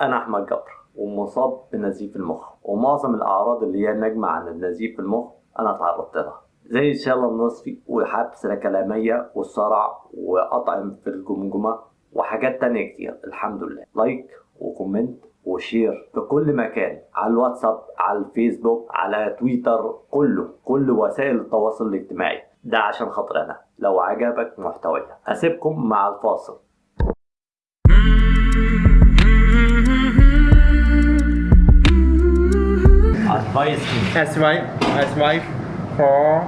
أنا أحمد جبر ومصاب بنزيف المخ. ومعظم الأعراض اللي هي ناجمة عن النزيف المخ أنا تعرضت لها. زي الشلل النصفي وحبس كلامية والصرع وقطع في الجمجمة وحاجات تانية كتير. الحمد لله. لايك وكومنت وشير في كل مكان على الواتساب على الفيسبوك على تويتر كله كل وسائل التواصل الاجتماعي. ده عشان خاطر أنا. لو عجبك محتواي أسيبكم مع الفاصل. Advice me As right, as right for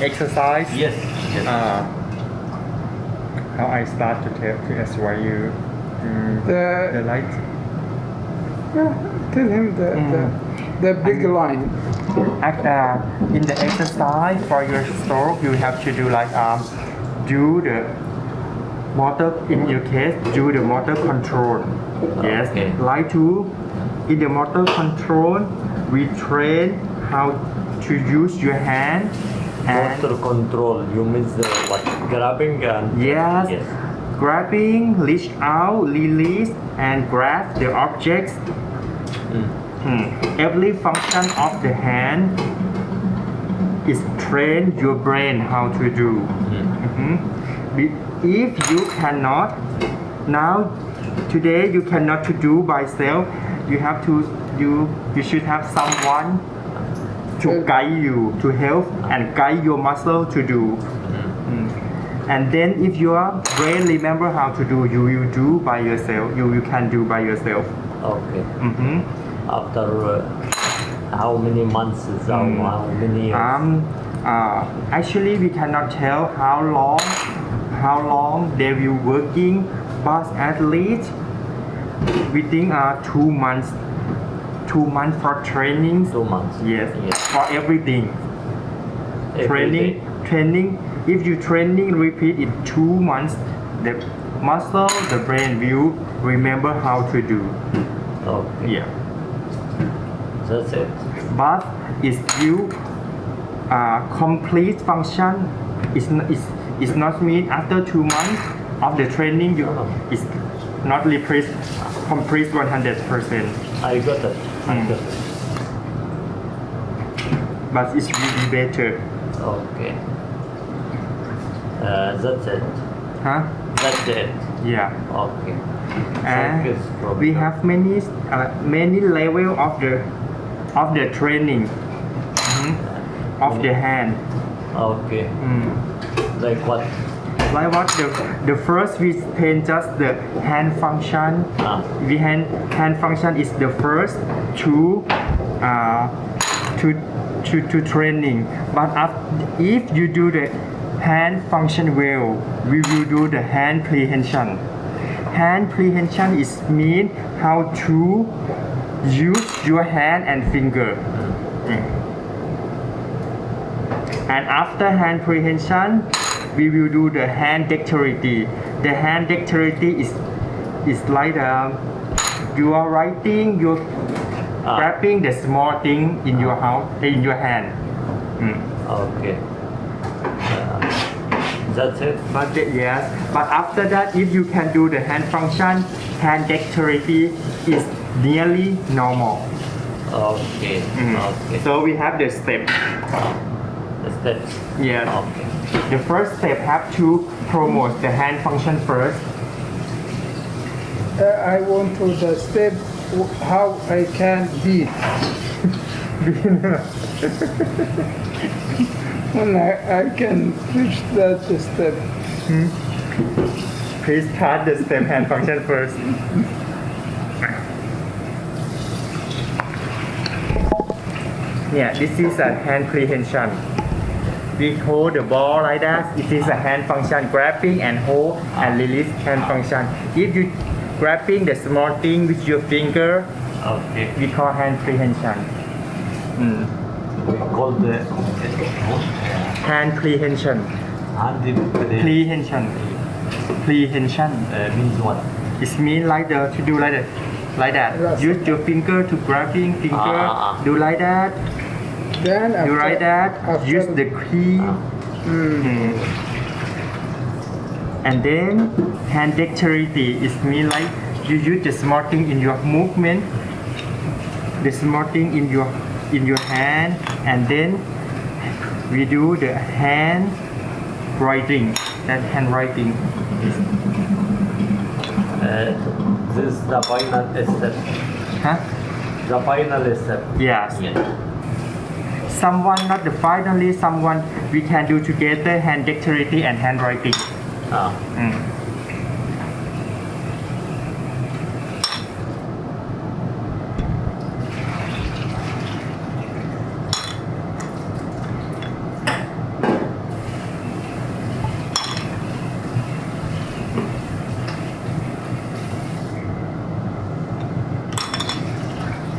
exercise. yes yes Uh, how I start to tell to advise you mm, the The, light. Yeah, tell him the, the, the big line. Act, uh, in the exercise for your stroke, you have to do like um, do the motor in your case, do the motor control. Yes, Okay. like to in the motor control, we train how to use your hand and motor control you mean the what grabbing and Yes. yes Grabbing, reach out, release, and grab the objects. Hmm. Every function of the hand is train your brain how to do. Mhm. If you cannot, now today you cannot to do by self. You have to you you should have someone to guide you to help and guide your muscle to do. Mm. And then if your brain remember how to do, you will do by yourself. You, you can do by yourself. okay hmm after uh, how many months is how, Mm. how many years? Um, uh, actually, we cannot tell how long, how long they will working, but at least we think uh, two months, two months for training. two months Yes, yes for everything. Every training, day. training. If you training repeat in two months, the muscle, the brain will remember how to do. okay Yeah. that's it But if you uh, complete function, is n- is is not mean after two months of the training you Oh. is not complete 100 percent. I got it I Mm. got it But it's really better. okay uh, that's it Huh? that's it Yeah. okay And Focus we have many uh, many level of the of the training Mhm. of the hand. okay Mm. like what Like what the the first we train just the hand function. Ah. We hand hand function is the first to uh, to to to training. But after, if you do the hand function well, we will do the hand prehension. Hand prehension is mean how to use your hand and finger. Mm. And after hand prehension, we will do the hand dexterity. The hand dexterity is is like um, you are writing, you're Ah. grabbing the small thing in your house, in your hand. Mm. okay uh, that's it But the, yes, but after that, if you can do the hand function, hand dexterity is nearly normal. okay Mm. okay So we have the step. The Yes. okay The first step have to promote the hand function first. Uh, I want to the step how I can beat. when I, I can reach that step. Please start the step hand function first. Yeah, this is a hand prehension. We hold the ball like that. It is a hand function, grabbing and hold and release hand function. If you grabbing the small thing with your finger, okay we call hand prehension. Mm. we call the Hand prehension. hand pre- Prehension. Prehension. uh, means what It means like the to do like that, like that. Use your finger to grabbing finger. Ah, ah, ah. Do like that. Then after, Do like that. after Use the key. Mm. Mm. And then hand dexterity is mean like you use the small thing in your movement the small thing in your in your hand and then we do the hand writing that handwriting Uh, this is the final step. huh The final step. yes Yeah. Someone not the finally someone we can do together hand dexterity and handwriting Ah. Mm.